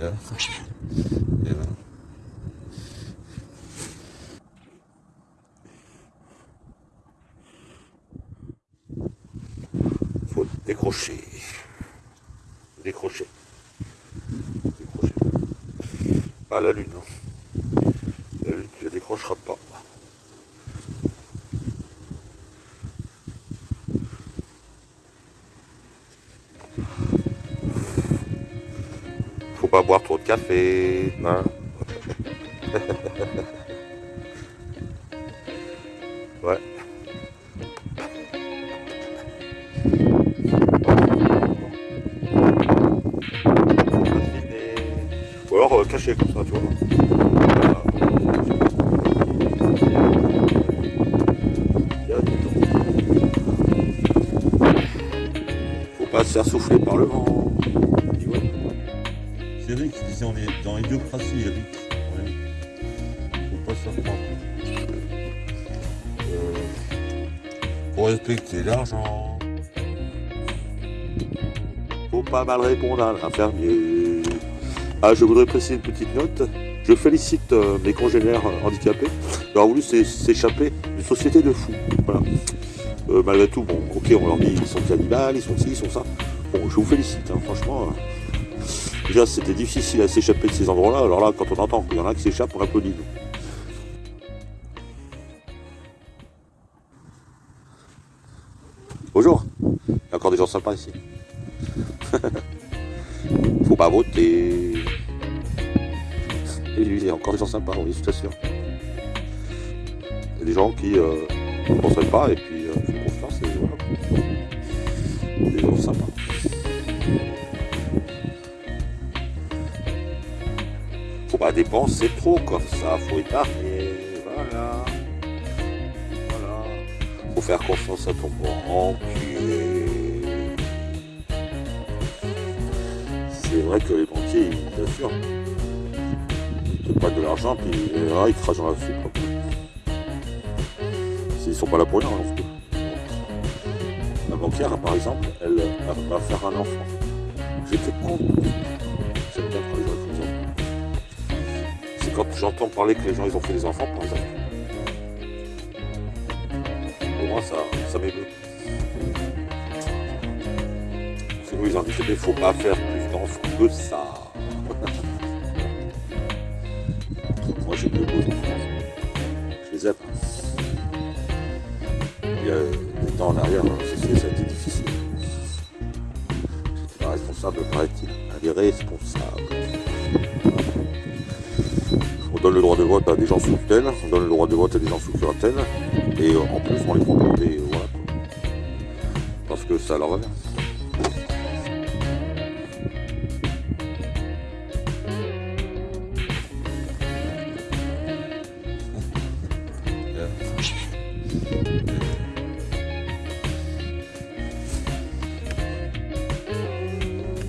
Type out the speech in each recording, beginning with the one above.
Et là. Faut décrocher. Décrocher. Décrocher. Pas la lune. hein. La lune, tu la décrocheras pas. Faut pas boire trop de café. hein. ouais. Ou alors euh, caché comme ça, tu vois. Faut pas se faire souffler par le vent. Tu vois. C'est qui disait on est dans l'idiocratie, Eric. Ouais. Faut pas se. Euh, faut respecter l'argent. Faut pas mal répondre à l'infirmier. Ah, je voudrais préciser une petite note. Je félicite euh, mes congénères euh, handicapés d'avoir voulu s'é- s'échapper d'une société de fous. Voilà. Euh, malgré tout, bon, ok, on leur dit ils sont des animaux, ils sont ci, ils sont ça. Bon, je vous félicite, hein, franchement. Euh, déjà, c'était difficile à s'échapper de ces endroits-là. Alors là, quand on entend qu'il y en a qui s'échappent, on applaudit. Bonjour. Il y a encore des gens sympas ici. Faut pas voter. Et lui, il y a encore des gens sympas, oui, je t'assure. Il y a des gens qui euh, ne penseraient pas et puis euh, font et voilà. Des gens sympas. Pas dépenser trop comme ça, faut épargner. Voilà. Voilà. Faut faire confiance à ton banquier. C'est vrai que les banquiers, ils t'assurent. Ils te prêtent de l'argent, puis ils crachent dans la soupe. quoi. Ils sont pas là pour rien, parce que- La banquière, par exemple, elle va faire un enfant. J'étais con. Quand j'entends parler que les gens ils ont fait des enfants, par exemple. Pour moi, ça, ça m'émeut. Sinon, ils ont dit qu'il ne faut pas faire plus d'enfants que ça. Moi, j'ai deux beaux enfants. Je les aime. Il y a des temps en arrière, hein, ça a été difficile. J'étais pas responsable, paraît-il. Elle est responsable. On donne le droit de vote à des gens sous tutelle, on donne le droit de vote à des gens sous curatelle, et euh, en plus on les prend des. Voilà. Parce que ça leur bien.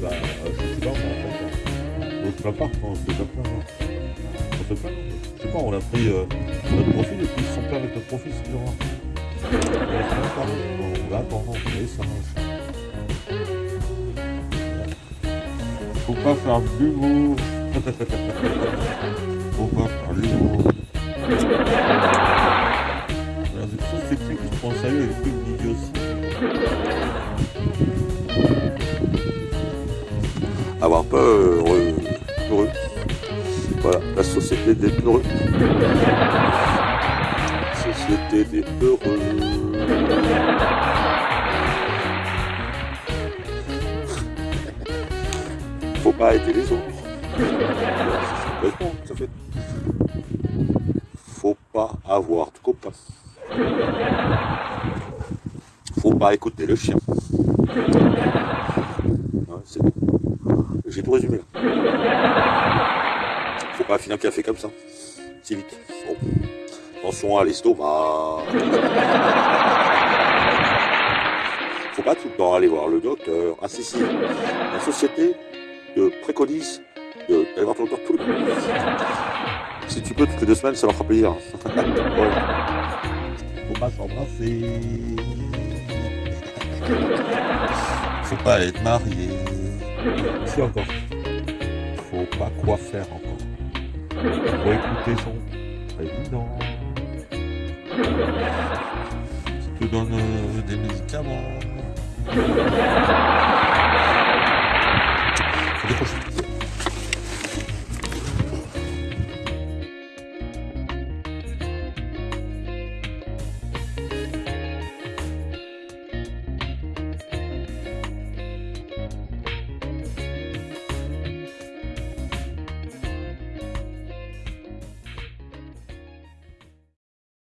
Bah, euh, sais pas, se plaint, hein. je sais pas, on a pris euh, notre profil et puis ils sont pas avec notre profil, c'est dur. On va on va ça. Faut pas faire de l'humour. Faut pas faire de l'humour. Ça, c'est que qui se prend au sérieux et le truc d'idiotie. Avoir peur, société des peureux. Société des peureux. Faut pas aider les autres. Faut pas avoir de copains. Faut pas écouter le chien. J'ai tout résumé là. Pas finir un café comme ça. Si vite. Bon. Attention à l'estomac. Faut pas tout le temps aller voir le docteur. Ah si. La société te préconise de- d'aller voir ton tous les mois. Si tu peux toutes les deux semaines, ça leur fera plaisir. Faut pas s'embrasser. Faut pas être marié. Si encore. Faut pas quoi faire encore. Faut écouter son président. Qui te donne euh, des médicaments. Faut décrocher.